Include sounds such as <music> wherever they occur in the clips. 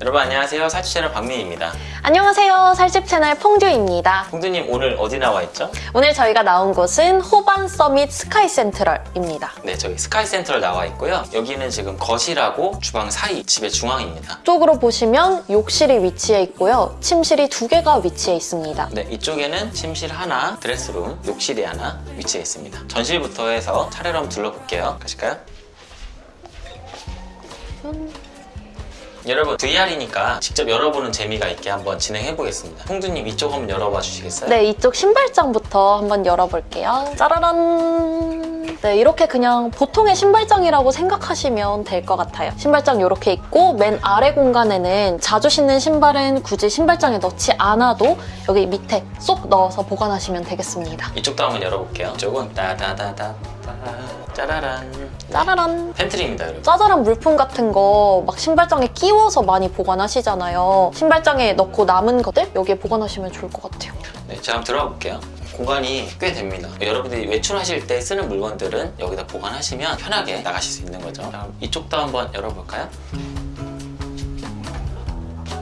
여러분 안녕하세요 살집 채널 박민입니다 안녕하세요. 살집 채널 퐁듀입니다. 홍두님 오늘 어디 나와 있죠? 오늘 저희가 나온 곳은 호반 서밋 스카이 센트럴입니다. 네 저기 스카이 센트럴 나와 있고요 여기는 지금 거실하고 주방 사이 집의 중앙입니다 쪽으로 보시면 욕실이 위치해 있고요. 침실이 두 개가 위치해 있습니다. 네 이쪽에는 침실 하나, 드레스룸, 욕실이 하나 위치해 있습니다 전실부터 해서 차례로 한번 둘러볼게요 가실까요? 여러분 VR이니까 직접 열어보는 재미가 있게 한번 진행해 보겠습니다 홍두님 이쪽 한번 열어봐 주시겠어요? 네, 이쪽 신발장부터 한번 열어볼게요. 짜라란! 네, 이렇게 그냥 보통의 신발장이라고 생각하시면 될 것 같아요. 신발장 이렇게 있고 맨 아래 공간에는 자주 신는 신발은 굳이 신발장에 넣지 않아도 여기 밑에 쏙 넣어서 보관하시면 되겠습니다. 이쪽도 한번 열어볼게요 이쪽은 따다다다 짜라란 짜라란! 팬트리입니다 여러분 짜잘한 물품 같은 거 막 신발장에 끼워서 많이 보관하시잖아요. 신발장에 넣고 남은 것들 여기에 보관하시면 좋을 것 같아요. 네, 제가 한번 들어가 볼게요. 공간이 꽤 됩니다. 여러분들이 외출하실 때 쓰는 물건들은 여기다 보관하시면 편하게 나가실 수 있는 거죠. 자, 그럼 이쪽도 한번 열어볼까요?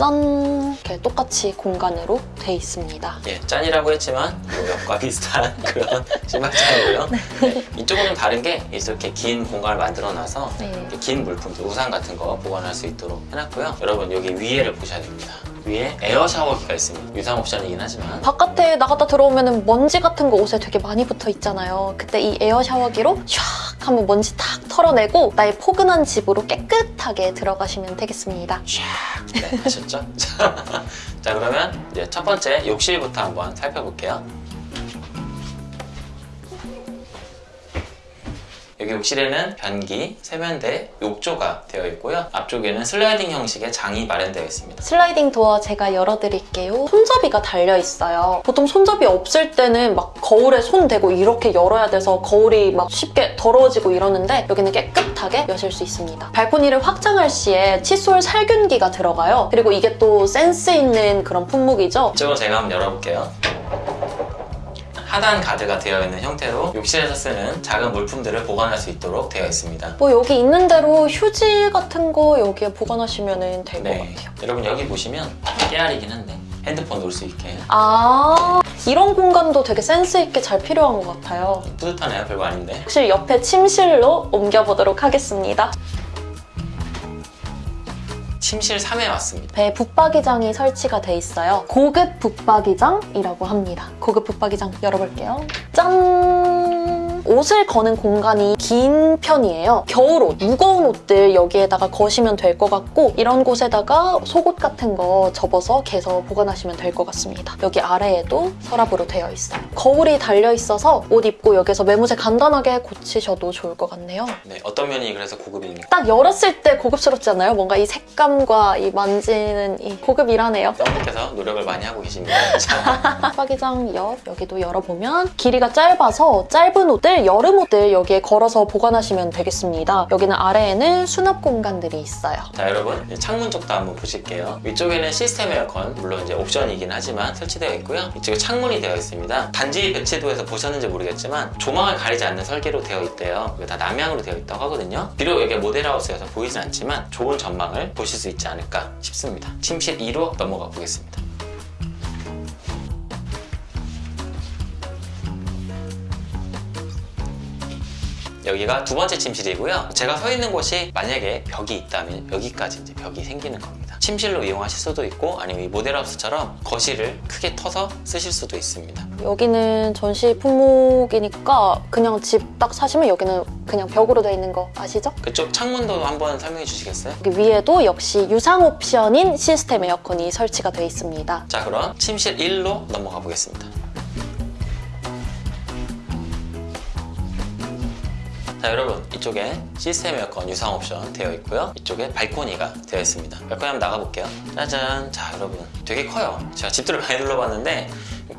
짠! 이렇게 똑같이 공간으로 돼 있습니다. 예, 짠이라고 했지만 요 옆과 비슷한 <laughs> 그런 신발장이고요. 네, 이쪽은 좀 다른 게 이렇게 긴 공간을 만들어놔서 네. 긴 물품들, 우산 같은 거 보관할 수 있도록 해놨고요. 여러분 여기 위에를 보셔야 됩니다. 위에 에어 샤워기가 있습니다. 유상 옵션이긴 하지만 바깥에 나갔다 들어오면 먼지 같은 거 옷에 되게 많이 붙어 있잖아요. 그때 이 에어 샤워기로 샥 하면 먼지 탁 털어내고 나의 포근한 집으로 깨끗하게 들어가시면 되겠습니다. 샥 네, 하셨죠? <laughs> 자 그러면 이제 첫 번째 욕실부터 한번 살펴볼게요. 여기 욕실에는 변기, 세면대, 욕조가 되어 있고요. 앞쪽에는 슬라이딩 형식의 장이 마련되어 있습니다. 슬라이딩 도어 제가 열어드릴게요. 손잡이가 달려있어요. 보통 손잡이 없을 때는 막 거울에 손 대고 이렇게 열어야 돼서 거울이 막 쉽게 더러워지고 이러는데 여기는 깨끗하게 여실 수 있습니다. 발코니를 확장할 시에 칫솔 살균기가 들어가요. 그리고 이게 또 센스 있는 그런 품목이죠. 이쪽은 제가 한번 열어볼게요. 하단 가드가 되어 있는 형태로 욕실에서 쓰는 작은 물품들을 보관할 수 있도록 되어 있습니다. 뭐 여기 있는 대로 휴지 같은 거 여기에 보관하시면 될것 네, 같아요. 여러분 여기 보시면 깨알이긴 한데 핸드폰 놓을 수 있게 아 이런 공간도 되게 센스 있게 잘 필요한 것 같아요. 뿌듯하네요. 별거 아닌데. 혹시 옆에 침실로 옮겨보도록 하겠습니다. 침실 3에 왔습니다. 배에 붙박이장이 설치가 돼 있어요. 고급 붙박이장이라고 합니다. 고급 붙박이장 열어볼게요. 짠! 옷을 거는 공간이 긴 편이에요. 겨울옷, 무거운 옷들 여기에다가 거시면 될 것 같고 이런 곳에다가 속옷 같은 거 접어서 개서 보관하시면 될 것 같습니다. 여기 아래에도 서랍으로 되어 있어요. 거울이 달려 있어서 옷 입고 여기서 매무새 간단하게 고치셔도 좋을 것 같네요. 네, 어떤 면이 그래서 고급입니까? 딱 열었을 때 고급스럽지 않나요? 뭔가 이 색감과 이 만지는 이 고급이라네요. 썸님께서 노력을 많이 하고 계십니다. 옆 여기도 열어보면 길이가 짧아서 짧은 옷들, 여름 옷들 여기에 걸어서 보관하시면 되겠습니다. 여기는 아래에는 수납 공간들이 있어요. 자, 여러분 창문 쪽도 한번 보실게요. 위쪽에는 시스템 에어컨 물론 이제 옵션이긴 하지만 설치되어 있고요. 이쪽에 창문이 되어 있습니다. 단지 배치도에서 보셨는지 모르겠지만 조망을 가리지 않는 설계로 되어 있대요. 다 남향으로 되어 있다고 하거든요. 비록 여기 모델하우스여서 보이진 않지만 좋은 전망을 보실 수 있지 않을까 싶습니다. 침실 2로 넘어가 보겠습니다. 여기가 두 번째 침실이고요. 제가 서 있는 곳이 만약에 벽이 있다면 여기까지 이제 벽이 생기는 겁니다. 침실로 이용하실 수도 있고 아니면 이 모델하우스처럼 거실을 크게 터서 쓰실 수도 있습니다. 여기는 전시 품목이니까 그냥 집 딱 사시면 여기는 그냥 벽으로 되어 있는 거 아시죠? 그쪽 창문도 한번 설명해 주시겠어요? 여기 위에도 역시 유상 옵션인 시스템 에어컨이 설치가 되어 있습니다. 자 그럼 침실 1로 넘어가 보겠습니다. 자 여러분 이쪽에 시스템 에어컨 유상 옵션 되어 있고요. 이쪽에 발코니가 되어 있습니다. 발코니 한번 나가볼게요. 짜잔. 자 여러분 되게 커요. 제가 집들을 많이 둘러봤는데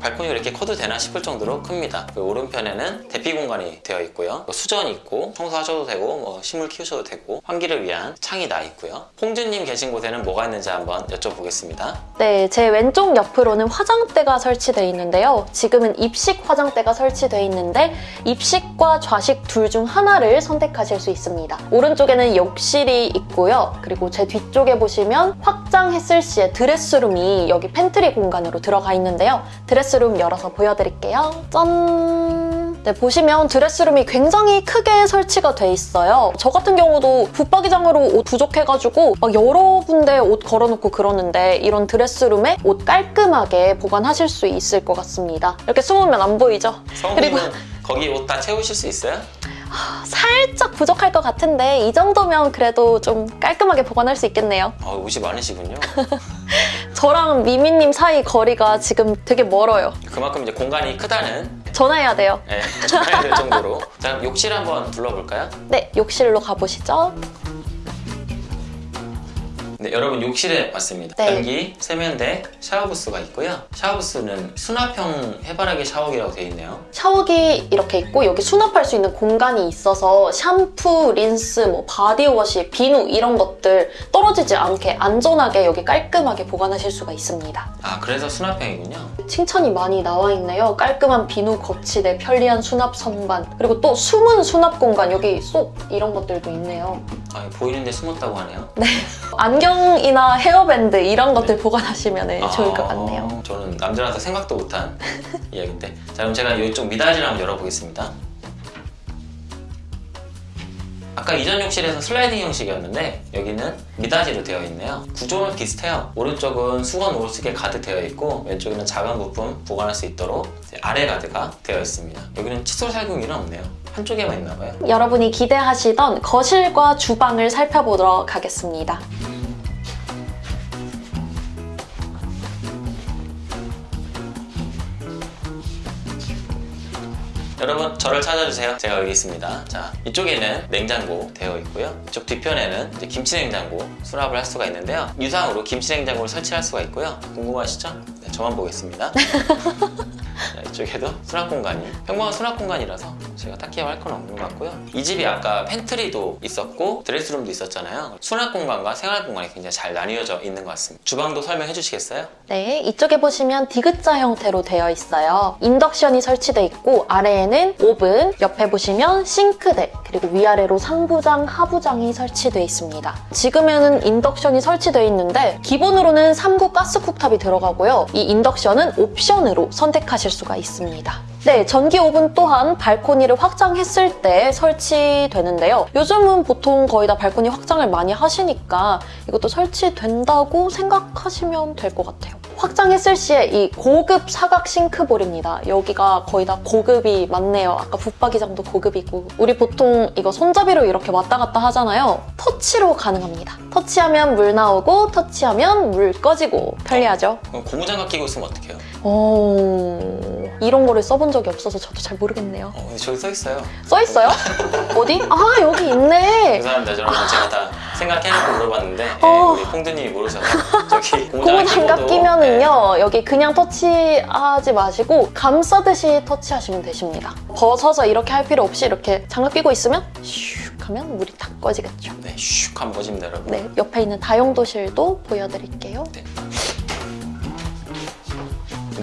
발코니가 이렇게 커도 되나 싶을 정도로 큽니다. 그 오른편에는 대피 공간이 되어 있고요. 뭐 수전 있고 청소하셔도 되고 뭐 식물 키우셔도 되고 환기를 위한 창이 나 있고요. 홍준님 계신 곳에는 뭐가 있는지 한번 여쭤보겠습니다. 네, 제 왼쪽 옆으로는 화장대가 설치되어 있는데요. 지금은 입식 화장대가 설치되어 있는데 입식과 좌식 둘 중 하나를 선택하실 수 있습니다. 오른쪽에는 욕실이 있고요. 그리고 제 뒤쪽에 보시면 확장했을 시에 드레스룸이 여기 팬트리 공간으로 들어가 있는데요. 드레스룸 열어서 보여드릴게요. 짠! 네, 보시면 드레스룸이 굉장히 크게 설치가 돼 있어요. 저 같은 경우도 붙박이장으로 옷 부족해가지고 막 여러 군데 옷 걸어놓고 그러는데 이런 드레스룸에 옷 깔끔하게 보관하실 수 있을 것 같습니다. 이렇게 숨으면 안 보이죠? 성우님은 거기 옷 다 채우실 수 있어요? 살짝 부족할 것 같은데 이 정도면 그래도 좀 깔끔하게 보관할 수 있겠네요. 어, 옷이 많으시군요. <laughs> 저랑 미미님 사이 거리가 지금 되게 멀어요. 그만큼 이제 공간이 크다는 전화해야 돼요. 예, 전해야 될 정도로. 자, 그럼 욕실 한번 둘러볼까요? 네, 욕실로 가보시죠. 네, 여러분 욕실에 왔습니다. 네. 변기, 세면대, 샤워부스가 있고요. 샤워부스는 수납형 해바라기 샤워기라고 되어 있네요. 샤워기 이렇게 있고 여기 수납할 수 있는 공간이 있어서 샴푸, 린스, 뭐 바디워시, 비누 이런 것들 떨어지지 않게 안전하게 여기 깔끔하게 보관하실 수가 있습니다. 아, 그래서 수납형이군요. 칭찬이 많이 나와 있네요. 깔끔한 비누 거치대, 편리한 수납 선반, 그리고 또 숨은 수납 공간 여기 쏙 이런 것들도 있네요. 아, 보이는데 숨었다고 하네요. 안경 이나 헤어밴드 이런 것들 보관하시면 아, 좋을 것 같네요. 저는 남자라서 생각도 못한 <laughs> 이야기인데. 자, 그럼 제가 이쪽 미닫이를 한번 열어보겠습니다. 아까 이전 욕실에서 슬라이딩 형식이었는데 여기는 미닫이로 되어 있네요. 구조는 비슷해요. 오른쪽은 수건 오르스게 가득 되어 있고 왼쪽에는 작은 부품 보관할 수 있도록 아래 가드가 되어 있습니다. 여기는 칫솔 살균기는 없네요. 한쪽에만 있나 봐요. 여러분이 기대하시던 거실과 주방을 살펴보도록 하겠습니다. 여러분 저를 찾아주세요. 제가 여기 있습니다. 자 이쪽에는 냉장고 되어 있고요. 이쪽 뒤편에는 이제 김치 냉장고 수납을 할 수가 있는데요. 유상으로 김치 냉장고를 설치할 수가 있고요. 궁금하시죠? 네, 저만 보겠습니다. <laughs> 자, 이쪽에도 수납 공간이 평범한 수납 공간이라서 제가 딱히 할 건 없는 것 같고요. 이 집이 아까 팬트리도 있었고 드레스룸도 있었잖아요. 수납 공간과 생활 공간이 굉장히 잘 나뉘어져 있는 것 같습니다. 주방도 설명해 주시겠어요? 네, 이쪽에 보시면 디귿자 형태로 되어 있어요. 인덕션이 설치되어 있고 아래에는 오븐, 옆에 보시면 싱크대, 그리고 위아래로 상부장, 하부장이 설치되어 있습니다. 지금에는 인덕션이 설치되어 있는데 기본으로는 3구 가스 cooktop이 들어가고요. 이 인덕션은 옵션으로 선택하실 수가 있습니다. 네, 전기 오븐 또한 발코니를 확장했을 때 설치되는데요. 요즘은 보통 거의 다 발코니 확장을 많이 하시니까 이것도 설치된다고 생각하시면 될 것 같아요. 확장했을 시에 이 고급 사각 싱크볼입니다. 여기가 거의 다 고급이 많네요. 아까 붙박이장도 고급이고. 우리 보통 이거 손잡이로 이렇게 왔다 갔다 하잖아요. 터치로 가능합니다. 터치하면 물 나오고 터치하면 물 꺼지고 편리하죠. 그럼 고무장갑 끼고 있으면 어떡해요? 어... 이런 거를 써본 적이 없어서 저도 잘 모르겠네요. 어, 근데 저기 써 있어요. 써 있어요? 어디? 아 여기 있네. <laughs> 죄송합니다. 여러분 제가 다 생각해놓고 물어봤는데 예, 어. 우리 홍두님이 모르셔서 저기 고무 장갑 끼고도, 끼면은요 여기 그냥 터치하지 마시고 감싸듯이 터치하시면 되십니다. 벗어서 이렇게 할 필요 없이 이렇게 장갑 끼고 있으면 슉 하면 물이 탁 꺼지겠죠. 네, 슉 한번 보십니다, 여러분. 네 옆에 있는 다용도실도 보여드릴게요. 네,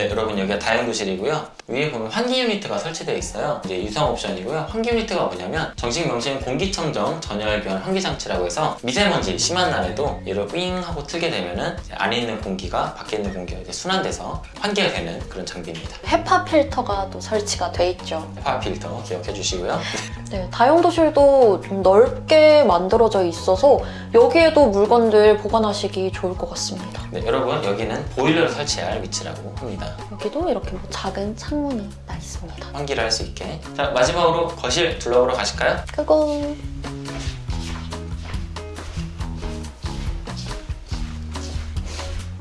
여러분 여기가 다용도실이고요. 위에 보면 환기 유니트가 설치되어 있어요. 이제 유상 옵션이고요. 환기 유니트가 뭐냐면 정식 명칭은 공기청정 전열 변 환기 장치라고 해서 미세먼지 심한 날에도 얘를 윙 하고 틀게 되면은 안에 있는 공기가 밖에 있는 공기가 이제 순환돼서 환기가 되는 그런 장비입니다. 헤파 필터가 또 설치가 돼 있죠. 헤파 필터 기억해 주시고요. <laughs> 네, 다용도실도 좀 넓게 만들어져 있어서 여기에도 물건들 보관하시기 좋을 것 같습니다. 네, 여러분 여기는 보일러를 설치할 위치라고 합니다. 여기도 이렇게 뭐 작은 창문이 나 있습니다. 환기를 할 수 있게. 자, 마지막으로 거실 둘러보러 가실까요? 그거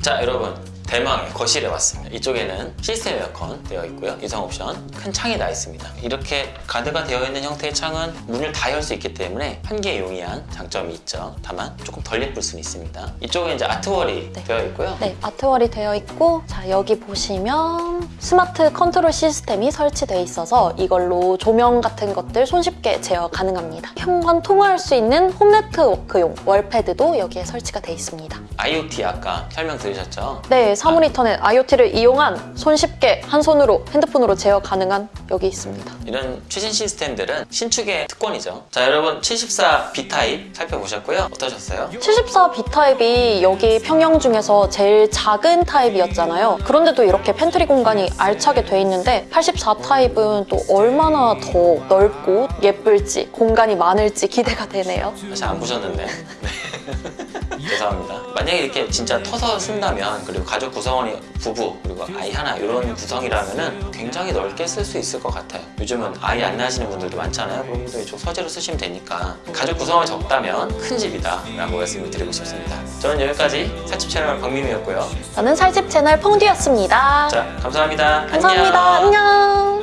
자 여러분 대망의 거실에 왔습니다. 이쪽에는 시스템 에어컨 되어 있고요. 유상 옵션 큰 창이 나 있습니다. 이렇게 가드가 되어 있는 형태의 창은 문을 다 열 수 있기 때문에 한계에 용이한 장점이 있죠. 다만 조금 덜 예쁠 수는 있습니다. 이쪽에 이제 아트월이 네. 되어 있고요. 네, art wall이 되어 있고 자 여기 보시면 스마트 컨트롤 시스템이 설치되어 있어서 이걸로 조명 같은 것들 손쉽게 제어 가능합니다. 현관 통화할 수 있는 홈 네트워크용 월패드도 여기에 설치가 되어 있습니다. IoT 아까 설명 들으셨죠? 네, 사물인터넷 IoT를 이용한 손쉽게 한 손으로 핸드폰으로 제어 가능한 여기 있습니다. 이런 최신 시스템들은 신축의 특권이죠. 자, 여러분 74 B타입 살펴보셨고요. 어떠셨어요? 74 B타입이 여기 평형 중에서 제일 작은 타입이었잖아요. 그런데도 이렇게 팬트리 공간이 알차게 돼 있는데 84 타입은 또 얼마나 더 넓고 예쁠지 공간이 많을지 기대가 되네요. 사실 안 보셨는데. <laughs> 네. 죄송합니다. 만약에 이렇게 진짜 터서 쓴다면 그리고 가족 구성원이 부부 그리고 아이 하나 이런 구성이라면 은 굉장히 넓게 쓸 수 있을 것 같아요. 요즘은 아이 안 낳으시는 분들도 많잖아요. 그런 분들 이쪽 서재로 쓰시면 되니까 가족 구성원이 적다면 큰 집이다 라고 말씀을 드리고 싶습니다. 저는 여기까지 사집 채널 박민우였고요. 저는 살집 채널 펑듀였습니다. 자, 감사합니다. 감사합니다. 안녕. 안녕.